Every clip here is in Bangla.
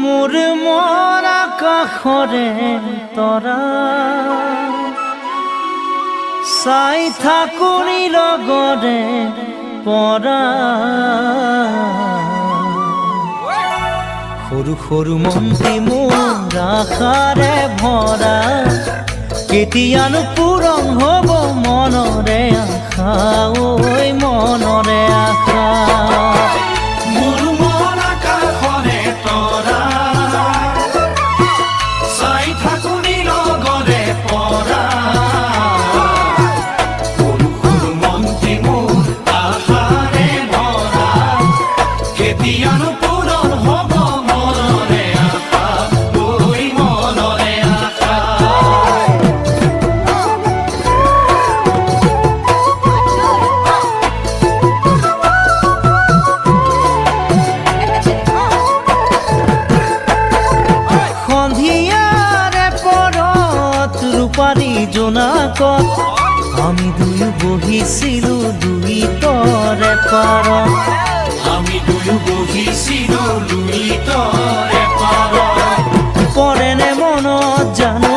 মোৰ মৰা কাষৰে তৰা চাই থাকোনি লগৰে পৰা সৰু সৰু মন্ত্ৰী মোৰ আশাৰে ভৰা কেতিয়ানো পূৰণ হ'ব মনৰে আশা ঐ মনৰে আশা জোনাকত আমি দুয়ো বহিছিলো দুই তৰে পাৰত আমি দুয়ো বহিছিলো লুইতৰে পাৰত পৰেনে মনত জানো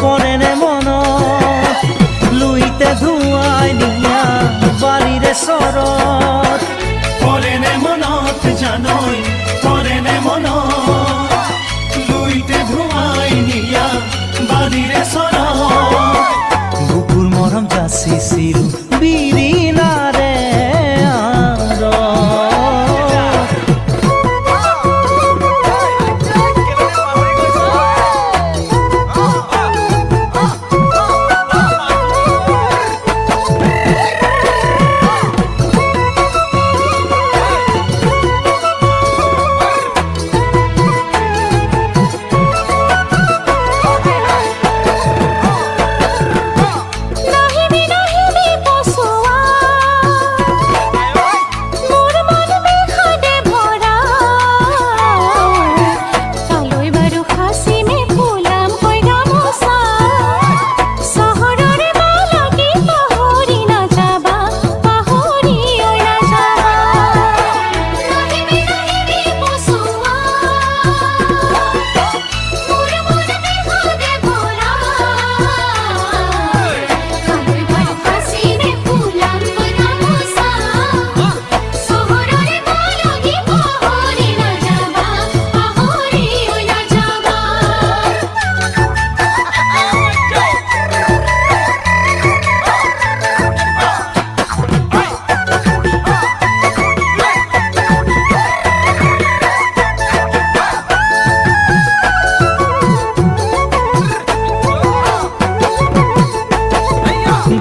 পৰেনে মনত লুইতে ধুৱাই নিয়া বাৰীৰে চৰত পৰেনে মনত জানৈ বুকুৰ মৰম যাচিছিলো বিৰিণাৰে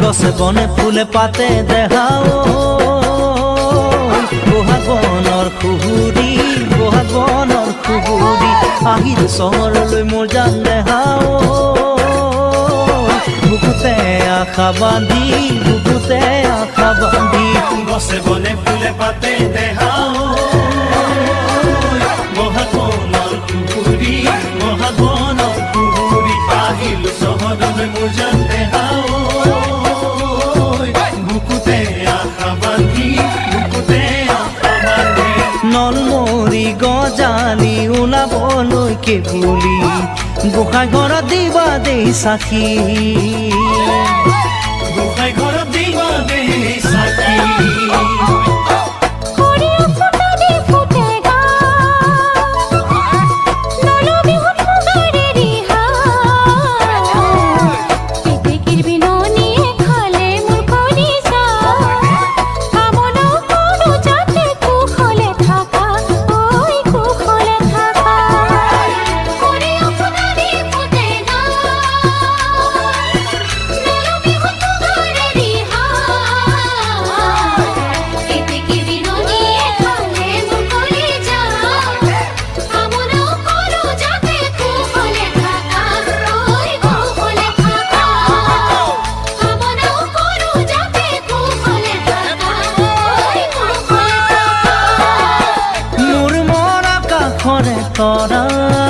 গছে বনে ফুলে পাতে দেখাও বহাগ বনৰ খুহুৰি বহাগ বনৰ খুহুৰি আহিল চহৰলৈ মোৰ যান দেখাও বুকুতে আশা বান্ধি বুকুতে আশা বান্ধি। গছে বনে ফুলে পাতে দেহাও। কুকুৰী মহাগণৰ কুকুৰী আহিল চহৰলৈ মোৰ জান নলমৰি গজালি ওলাবলৈকে বুলি গোসাঁই ঘৰত দিবা দেই চাকি 心